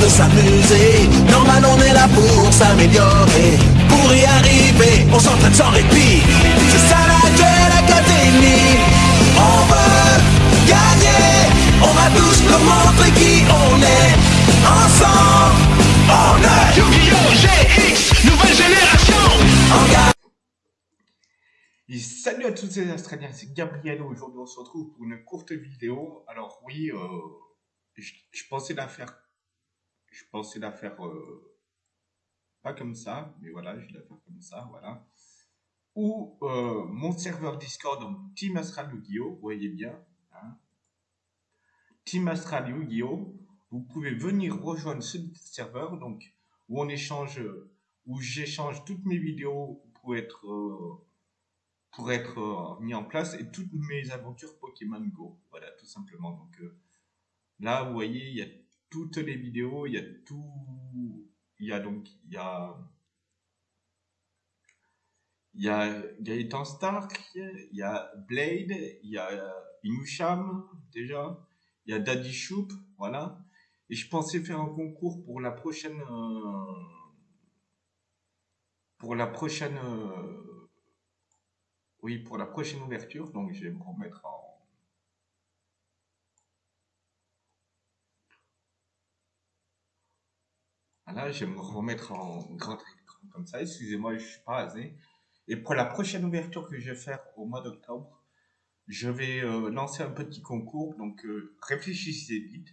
de s'amuser. Normal, on est là pour s'améliorer. Pour y arriver, on s'entraîne sans répit. C'est ça la Duel Academy. On veut gagner. On va tous nous montrer qui on est. Ensemble, on est Yu-Gi-Oh! GX, nouvelle génération en gagne. Et salut à tous les Australiens, c'est Gabriel. Aujourd'hui, on se retrouve pour une courte vidéo. Alors, oui, euh, je, pensais la faire. Je pensais la faire euh, pas comme ça, mais voilà, je vais la faire comme ça, voilà. Ou euh, mon serveur Discord, donc Team Astral Yu-Gi-Oh! Voyez bien. hein. Team Astral Yu-Gi-Oh! Vous pouvez venir rejoindre ce serveur, donc où on échange, où j'échange toutes mes vidéos pour être euh, pour être mis en place et toutes mes aventures Pokémon Go. Voilà, tout simplement. Donc là, vous voyez, il y a toutes les vidéos, il y a tout. Il y a donc, il y a. Il y a Gaëtan Stark, il y a Blade, il y a Inusham, déjà, il y a Daddy Shoop, voilà. Et je pensais faire un concours pour la prochaine. euh, pour la prochaine. euh, oui, pour la prochaine ouverture, donc je vais me remettre en. Voilà, je vais me remettre en grand écran comme ça. Excusez-moi, je suis pas asé. Et pour la prochaine ouverture que je vais faire au mois d'octobre, je vais euh, lancer un petit concours. Donc euh, réfléchissez vite.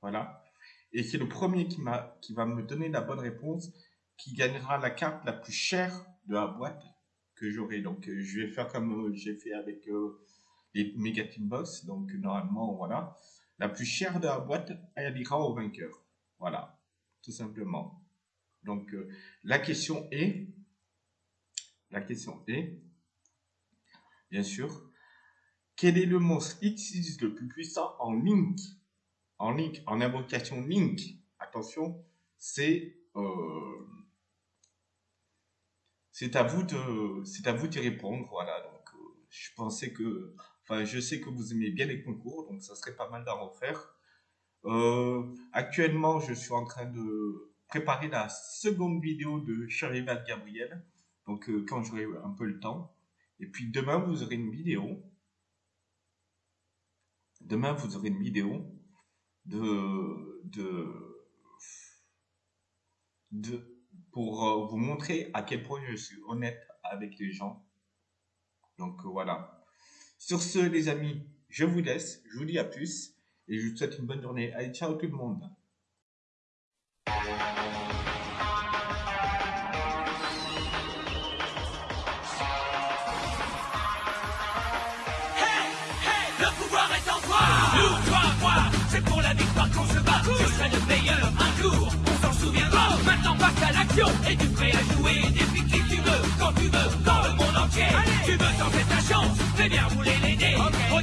Voilà. Et c'est le premier qui, qui va me donner la bonne réponse qui gagnera la carte la plus chère de la boîte que j'aurai. Donc, euh, je vais faire comme j'ai fait avec les Mega Team Box. Donc, normalement, voilà. La plus chère de la boîte, elle ira au vainqueur. Voilà, tout simplement. Donc, euh, la question est, la question est, bien sûr, quel est le monstre X le plus puissant en Link En Link, en invocation Link? Attention, c'est euh, à vous de, c'est à vous d'y répondre, voilà. Donc, euh, je pensais que, enfin, je sais que vous aimez bien les concours, donc ça serait pas mal d'en refaire. Euh, actuellement, je suis en train de préparer la seconde vidéo de Charival Gabriel, donc euh, quand j'aurai un peu le temps. Et puis demain, vous aurez une vidéo. Demain, vous aurez une vidéo de, de, de, pour euh, vous montrer à quel point je suis honnête avec les gens. Donc euh, voilà. Sur ce, les amis, je vous laisse. Je vous dis à plus. Et je vous souhaite une bonne journée. Allez, ciao tout le monde. Hey, hey, le pouvoir est en toi. Nous, toi, moi, c'est pour la victoire qu'on se bat. Je serai le meilleur un jour, on s'en souviendra. Maintenant passe à l'action, et tu prêt à jouer Depuis qui tu veux, quand tu veux, dans le monde entier? Tu veux tenter ta chance, fais bien rouler les dés. Regarde